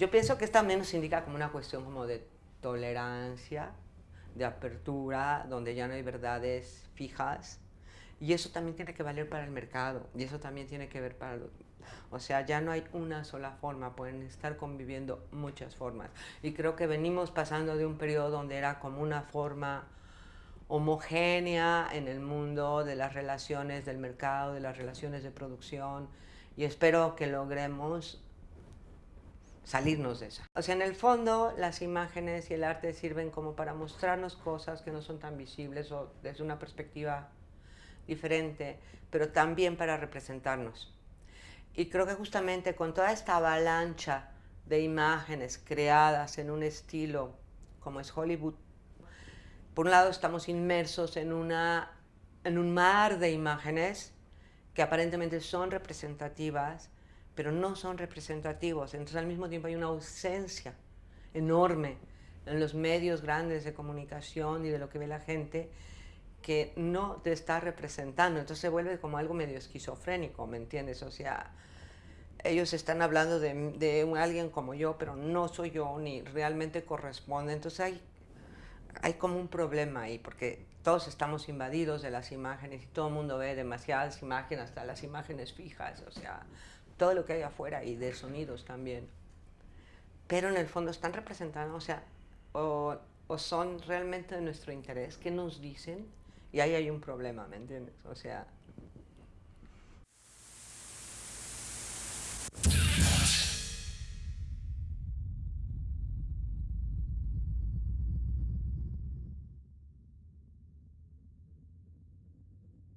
Yo pienso que esto también nos indica como una cuestión como de tolerancia, de apertura, donde ya no hay verdades fijas. Y eso también tiene que valer para el mercado, y eso también tiene que ver para los... O sea, ya no hay una sola forma, pueden estar conviviendo muchas formas. Y creo que venimos pasando de un periodo donde era como una forma homogénea en el mundo de las relaciones del mercado, de las relaciones de producción, y espero que logremos salirnos de esa. O sea, en el fondo las imágenes y el arte sirven como para mostrarnos cosas que no son tan visibles o desde una perspectiva diferente, pero también para representarnos. Y creo que justamente con toda esta avalancha de imágenes creadas en un estilo como es Hollywood, por un lado estamos inmersos en, una, en un mar de imágenes que aparentemente son representativas, pero no son representativos. Entonces al mismo tiempo hay una ausencia enorme en los medios grandes de comunicación y de lo que ve la gente que no te está representando. Entonces se vuelve como algo medio esquizofrénico, ¿me entiendes? O sea, ellos están hablando de, de alguien como yo, pero no soy yo ni realmente corresponde. Entonces hay, hay como un problema ahí, porque todos estamos invadidos de las imágenes y todo el mundo ve demasiadas imágenes, hasta las imágenes fijas, o sea, todo lo que hay afuera y de sonidos también. Pero en el fondo están representando, o sea, o, son realmente de nuestro interés, ¿qué nos dicen? Y ahí hay un problema, ¿me entiendes? O sea,